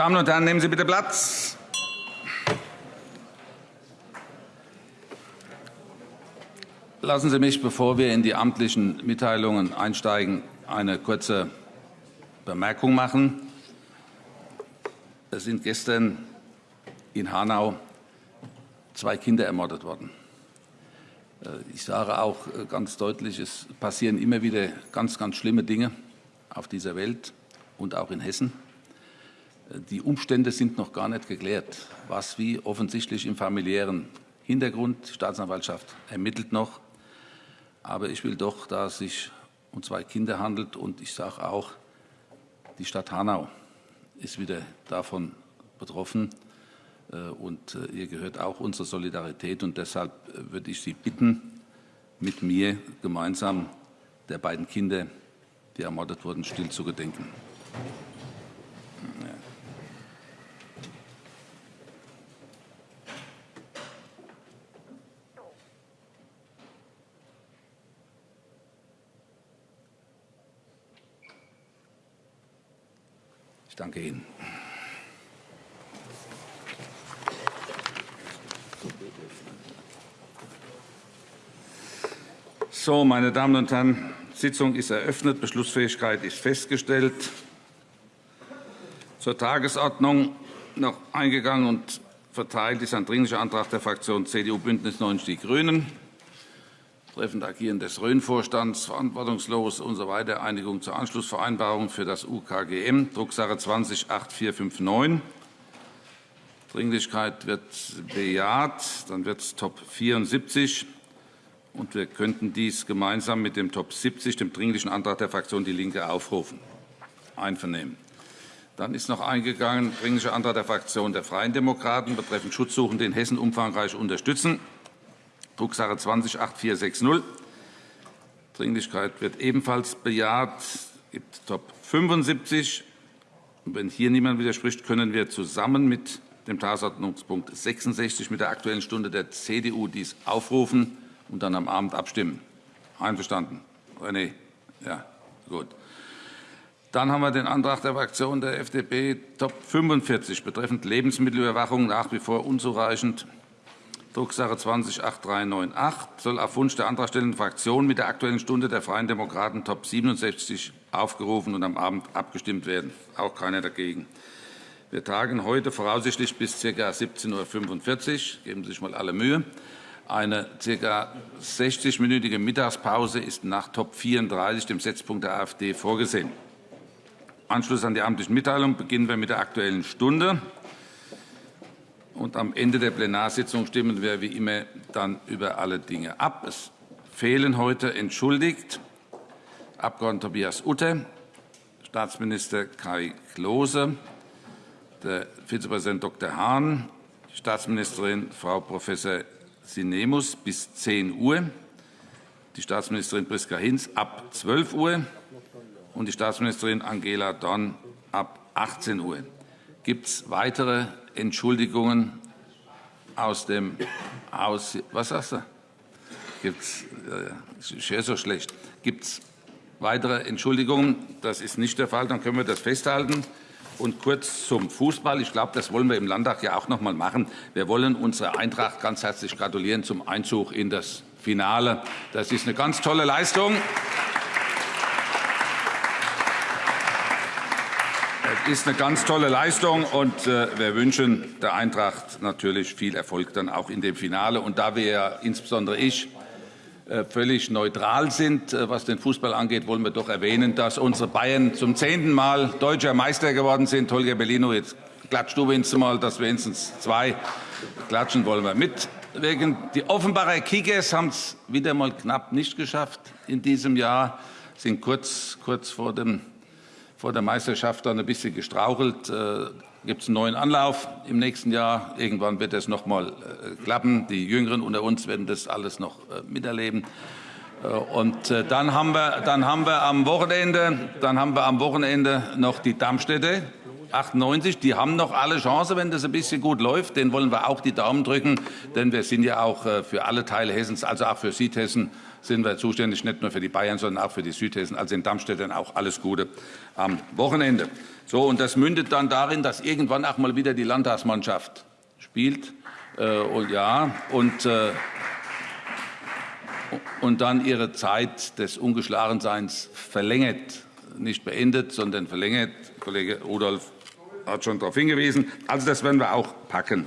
Damen und Herren, nehmen Sie bitte Platz. Lassen Sie mich, bevor wir in die amtlichen Mitteilungen einsteigen, eine kurze Bemerkung machen. Es sind gestern in Hanau zwei Kinder ermordet worden. Äh, ich sage auch ganz deutlich, es passieren immer wieder ganz, ganz schlimme Dinge auf dieser Welt und auch in Hessen. Die Umstände sind noch gar nicht geklärt, was wie offensichtlich im familiären Hintergrund. Die Staatsanwaltschaft ermittelt noch. Aber ich will doch, da es sich um zwei Kinder handelt und ich sage auch, die Stadt Hanau ist wieder davon betroffen. Äh, und äh, ihr gehört auch unsere Solidarität. Und deshalb äh, würde ich Sie bitten, mit mir gemeinsam der beiden Kinder, die ermordet wurden, still zu gedenken. Ich danke Ihnen. So, meine Damen und Herren, die Sitzung ist eröffnet. Beschlussfähigkeit ist festgestellt. Zur Tagesordnung noch eingegangen und verteilt ist ein Dringlicher Antrag der Fraktion CDU Bündnis 90 Die Grünen. Treffend Agieren des Rhön-Vorstands, verantwortungslos usw. So Einigung zur Anschlussvereinbarung für das UKGM, Drucksache 20-8459. Dringlichkeit wird bejaht. Dann wird es Top 74. Und wir könnten dies gemeinsam mit dem Top 70, dem Dringlichen Antrag der Fraktion DIE LINKE, aufrufen. Einvernehmen. Dann ist noch eingegangen Dringlicher Antrag der Fraktion der Freien Demokraten betreffend Schutzsuchende in Hessen umfangreich unterstützen. Drucksache 20-8460. Dringlichkeit wird ebenfalls bejaht. Es gibt Top 75. Und wenn hier niemand widerspricht, können wir zusammen mit dem Tagesordnungspunkt 66 mit der Aktuellen Stunde der CDU dies aufrufen und dann am Abend abstimmen. Einverstanden? René? Ja, gut. Dann haben wir den Antrag der Fraktion der FDP Top 45 betreffend Lebensmittelüberwachung nach wie vor unzureichend. Drucksache 20-8398 soll auf Wunsch der antragstellenden Fraktion mit der Aktuellen Stunde der Freien Demokraten Top 67 aufgerufen und am Abend abgestimmt werden. Auch keiner dagegen. Wir tagen heute voraussichtlich bis ca. 17.45 Uhr. Geben Sie sich mal alle Mühe. Eine ca. 60-minütige Mittagspause ist nach Top 34, dem Setzpunkt der AfD, vorgesehen. Anschluss an die amtlichen Mitteilungen beginnen wir mit der Aktuellen Stunde. Und am Ende der Plenarsitzung stimmen wir wie immer dann über alle Dinge ab. Es fehlen heute entschuldigt Abg. Tobias Utter, Staatsminister Kai Klose, der Vizepräsident Dr. Hahn, Staatsministerin Frau Prof. Sinemus bis 10 Uhr, die Staatsministerin Priska Hinz ab 12 Uhr und die Staatsministerin Angela Dorn ab 18 Uhr. Gibt es weitere Entschuldigungen aus dem Haus? Was sagst du? Gibt's, äh, ich höre so schlecht. Gibt es weitere Entschuldigungen? Das ist nicht der Fall. Dann können wir das festhalten. Und kurz zum Fußball. Ich glaube, das wollen wir im Landtag ja auch noch einmal machen. Wir wollen unserer Eintracht ganz herzlich gratulieren zum Einzug in das Finale. Das ist eine ganz tolle Leistung. Das ist eine ganz tolle Leistung, und äh, wir wünschen der Eintracht natürlich viel Erfolg dann auch in dem Finale. Und da wir, insbesondere ich, äh, völlig neutral sind. Äh, was den Fußball angeht, wollen wir doch erwähnen, dass unsere Bayern zum zehnten Mal deutscher Meister geworden sind. Holger Bellino, jetzt klatscht du wenigstens mal, dass wenigstens zwei klatschen wollen wir mit. Die Offenbarer Kickers haben es wieder mal knapp nicht geschafft in diesem Jahr, sind kurz, kurz vor, dem, vor der Meisterschaft dann ein bisschen gestrauchelt. Äh, gibt es einen neuen Anlauf im nächsten Jahr. Irgendwann wird es noch mal äh, klappen. Die Jüngeren unter uns werden das alles noch äh, miterleben. Äh, und dann haben wir, dann haben wir am Wochenende, dann haben wir am Wochenende noch die Darmstädte. 98, die haben noch alle Chance, wenn das ein bisschen gut läuft. Den wollen wir auch die Daumen drücken, denn wir sind ja auch äh, für alle Teile Hessens, also auch für Südhessen, sind wir zuständig, nicht nur für die Bayern, sondern auch für die Südhessen. Also in Darmstadt dann auch alles Gute am Wochenende. So, und das mündet dann darin, dass irgendwann auch mal wieder die Landtagsmannschaft spielt. Äh, und ja, und, äh, und dann ihre Zeit des Ungeschlagenseins verlängert. Nicht beendet, sondern verlängert. Kollege Rudolph hat schon darauf hingewiesen. Also das werden wir auch packen.